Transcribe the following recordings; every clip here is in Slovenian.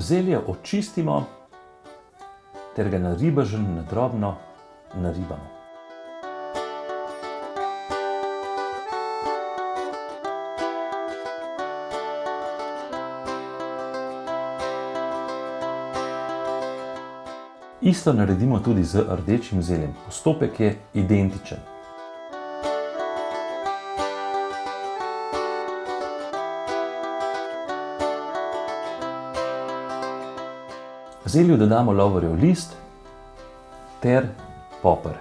Zelje očistimo ter ga na ribežen na drobno naribamo. Isto naredimo tudi z rdečim zeljem. Postopek je identičen. Zelju dodamo lovorjev list ter poper.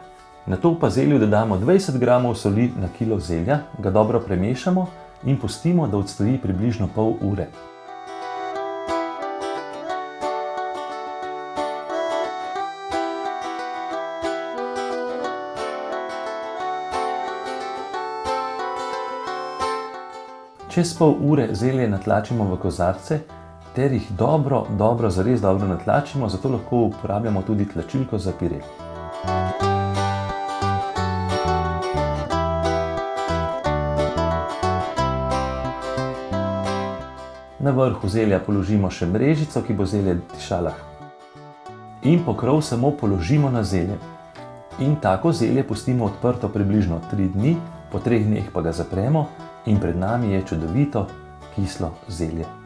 Nato pa zelju dodamo 20 gramov soli na kilo zelja, ga dobro premešamo in pustimo, da odstoji približno pol ure. Čez pol ure zelje natlačimo v kozarce ter jih dobro, dobro, zares dobro natlačimo, zato lahko uporabljamo tudi tlačilko za pire. Na vrhu zelja položimo še mrežico, ki bo zelje dišala. In pokrov samo položimo na zelje. In tako zelje pustimo odprto približno tri dni, po treh dneh pa ga zapremo in pred nami je čudovito kislo zelje.